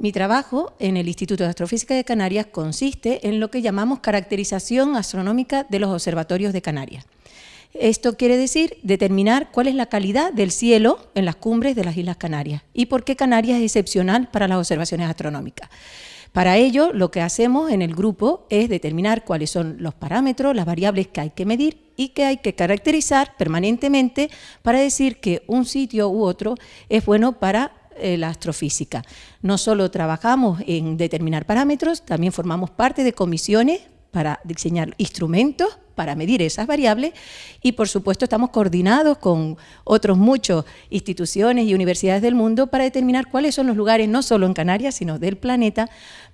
Mi trabajo en el Instituto de Astrofísica de Canarias consiste en lo que llamamos caracterización astronómica de los observatorios de Canarias. Esto quiere decir determinar cuál es la calidad del cielo en las cumbres de las Islas Canarias y por qué Canarias es excepcional para las observaciones astronómicas. Para ello, lo que hacemos en el grupo es determinar cuáles son los parámetros, las variables que hay que medir y que hay que caracterizar permanentemente para decir que un sitio u otro es bueno para eh, la astrofísica. No solo trabajamos en determinar parámetros, también formamos parte de comisiones para diseñar instrumentos para medir esas variables y por supuesto estamos coordinados con otros muchos instituciones y universidades del mundo para determinar cuáles son los lugares no solo en Canarias sino del planeta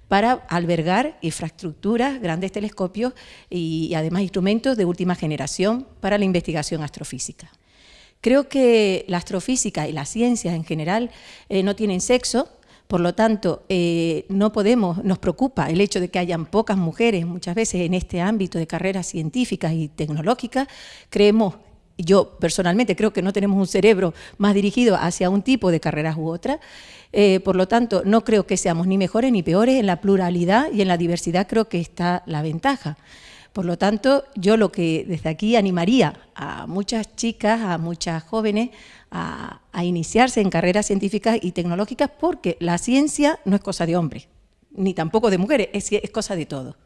para albergar infraestructuras, grandes telescopios y, además instrumentos de última generación para la investigación astrofísica. Creo que la astrofísica y las ciencias en general eh, no tienen sexo, por lo tanto, eh, no podemos, nos preocupa el hecho de que hayan pocas mujeres muchas veces en este ámbito de carreras científicas y tecnológicas. Creemos, yo personalmente creo que no tenemos un cerebro más dirigido hacia un tipo de carreras u otra. Eh, por lo tanto, no creo que seamos ni mejores ni peores, en la pluralidad y en la diversidad creo que está la ventaja. Por lo tanto, yo lo que desde aquí animaría a muchas chicas, a muchas jóvenes, a, iniciarse en carreras científicas y tecnológicas porque la ciencia no es cosa de hombres, ni tampoco de mujeres, es, es cosa de todos.